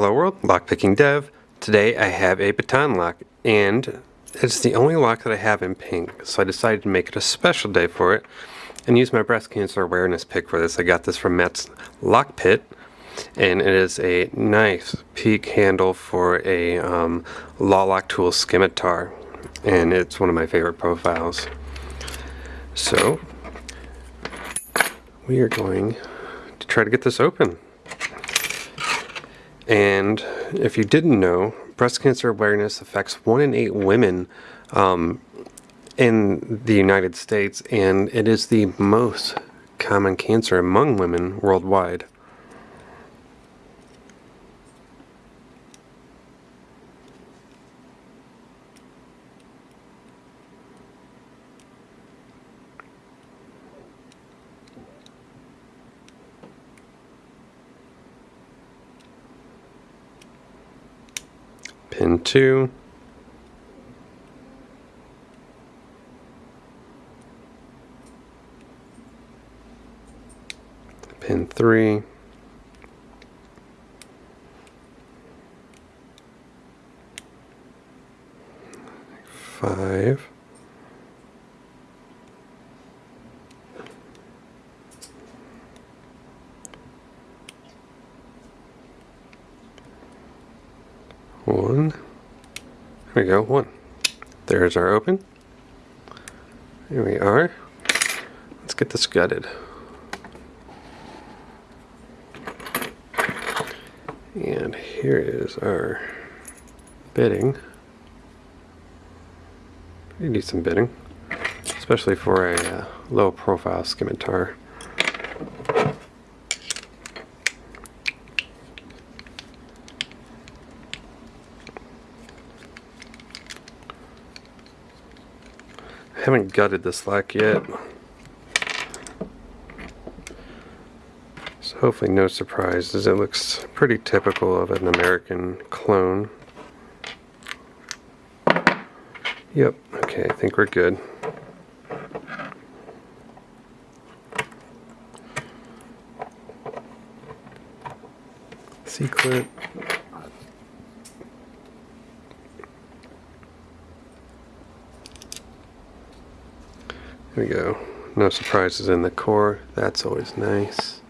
Hello world, lockpicking dev. Today I have a baton lock and it's the only lock that I have in pink so I decided to make it a special day for it and use my breast cancer awareness pick for this. I got this from Matt's Lock Pit and it is a nice peak handle for a um, Law Lock Tool scimitar and it's one of my favorite profiles. So we are going to try to get this open. And if you didn't know, breast cancer awareness affects one in eight women um, in the United States, and it is the most common cancer among women worldwide. Pin 2, pin 3, five, One. There we go, one. There's our open. Here we are. Let's get this gutted. And here is our bitting. You need some bitting, especially for a uh, low profile scimitar. Haven't gutted this lock yet. So hopefully no surprises. It looks pretty typical of an American clone. Yep, okay, I think we're good. C-clip. There we go. No surprises in the core. That's always nice.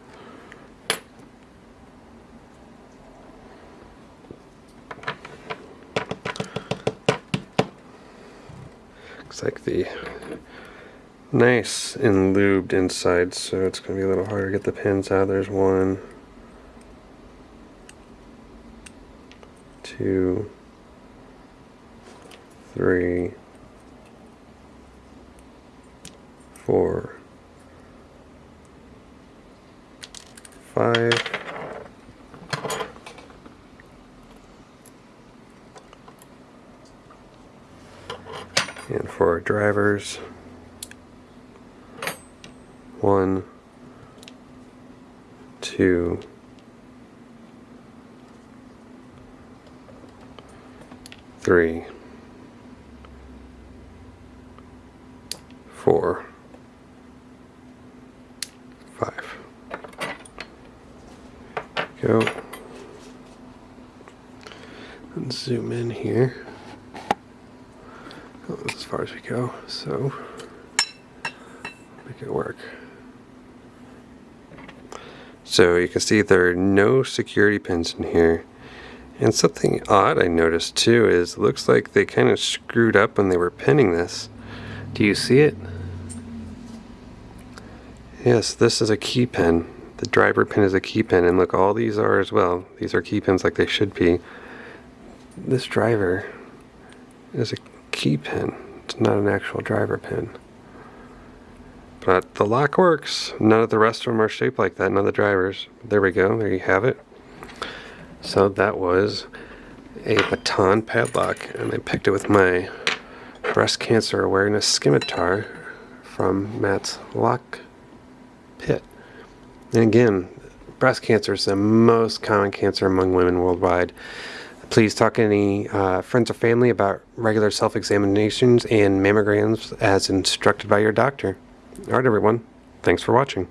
Looks like the nice and lubed inside, so it's going to be a little harder to get the pins out. There's one, two, three, four, five, and for our drivers, one, two, three, four, Go. And zoom in here. Oh, as far as we go, so make it work. So you can see there are no security pins in here. And something odd I noticed too is looks like they kind of screwed up when they were pinning this. Do you see it? Yes, this is a key pin. The driver pin is a key pin, and look, all these are as well. These are key pins like they should be. This driver is a key pin. It's not an actual driver pin. But the lock works. None of the rest of them are shaped like that, none of the drivers. There we go, there you have it. So that was a baton padlock, and I picked it with my breast cancer awareness scimitar from Matt's Lock pit. And again, breast cancer is the most common cancer among women worldwide. Please talk to any uh, friends or family about regular self-examinations and mammograms as instructed by your doctor. All right, everyone. Thanks for watching.